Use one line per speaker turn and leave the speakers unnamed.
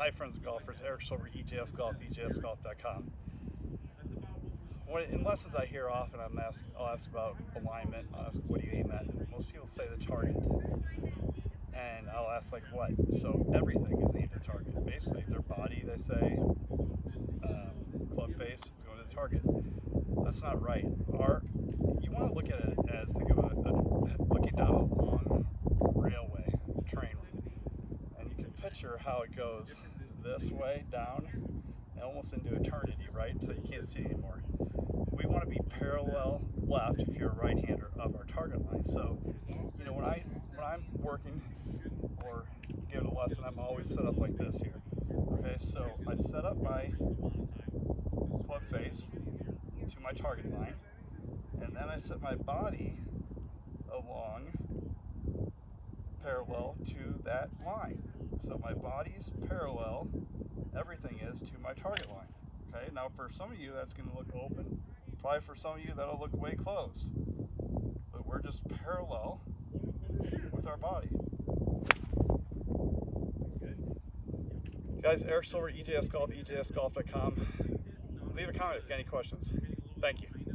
Hi, friends of golfers. Eric Silver, EJS Golf, EJSGolf.com. In lessons I hear often, I'm asked, I'll ask about alignment. I'll ask, what do you aim at? Most people say the target. And I'll ask, like, what? So everything is aimed at target. Basically, their body, they say, um, club face, is going to the target. That's not right. Our, you want to look at it as, think of a, a looking down a long railway train and you can picture how it goes this way down and almost into eternity, right? So you can't see anymore. We want to be parallel left if you're a right-hander of our target line. So, you know, when I when I'm working or giving a lesson, I'm always set up like this here. Okay, so I set up my club face to my target line, and then I set my body along parallel to that line. So my body's parallel, everything is to my target line. Okay, now for some of you that's going to look open. Probably for some of you that'll look way closed. But we're just parallel with our body. Guys, Eric Silver, EJS Golf, EJSGolf.com. Leave a comment if you got any questions. Thank you.